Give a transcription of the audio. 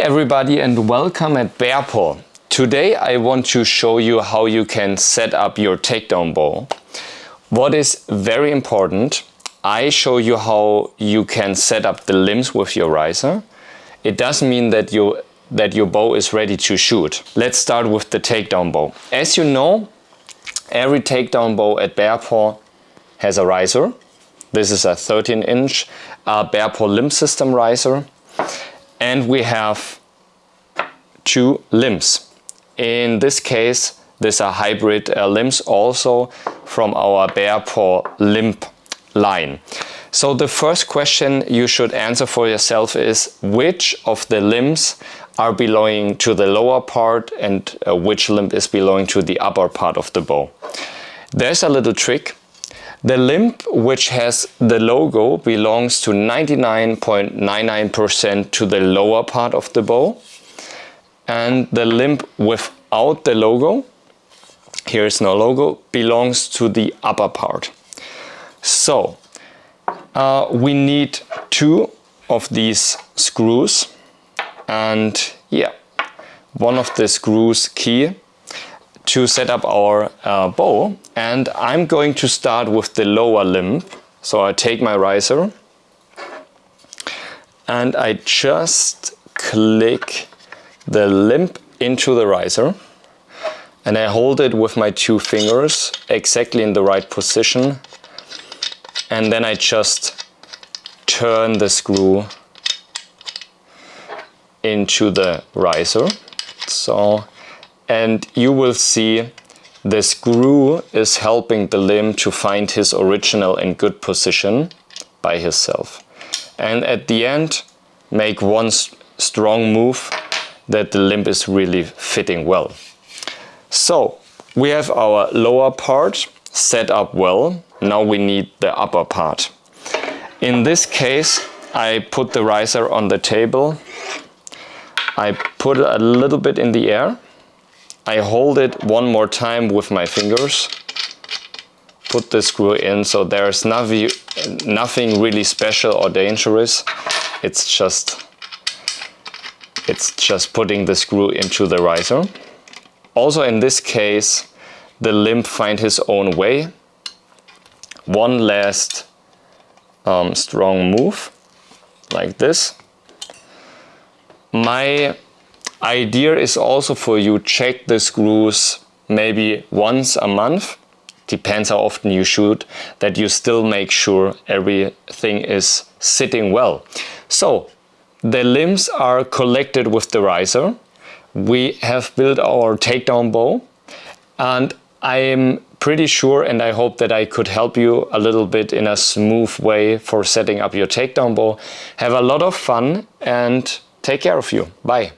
everybody and welcome at Bearpaw. Today I want to show you how you can set up your takedown bow. What is very important, I show you how you can set up the limbs with your riser. It doesn't mean that you that your bow is ready to shoot. Let's start with the takedown bow. As you know, every takedown bow at Bearpaw has a riser. This is a 13 inch uh, Bearpaw limb system riser and we have two limbs. In this case, these are hybrid uh, limbs also from our Bearpaw limb line. So the first question you should answer for yourself is which of the limbs are belonging to the lower part and uh, which limb is belonging to the upper part of the bow. There's a little trick. The limb which has the logo belongs to 99.99% to the lower part of the bow and the limb without the logo, here is no logo, belongs to the upper part. So uh, we need two of these screws and yeah, one of the screws key to set up our uh, bow and I'm going to start with the lower limb. So I take my riser and I just click the limb into the riser and I hold it with my two fingers exactly in the right position and then I just turn the screw into the riser. So and you will see the screw is helping the limb to find his original and good position by himself. And at the end, make one strong move that the limb is really fitting well. So we have our lower part set up well. Now we need the upper part. In this case, I put the riser on the table. I put a little bit in the air I hold it one more time with my fingers, put the screw in, so there's nothing, really special or dangerous. It's just, it's just putting the screw into the riser. Also in this case, the limb find his own way. One last um, strong move, like this. My idea is also for you check the screws maybe once a month depends how often you shoot that you still make sure everything is sitting well so the limbs are collected with the riser we have built our takedown bow and I am pretty sure and I hope that I could help you a little bit in a smooth way for setting up your takedown bow. Have a lot of fun and take care of you. Bye.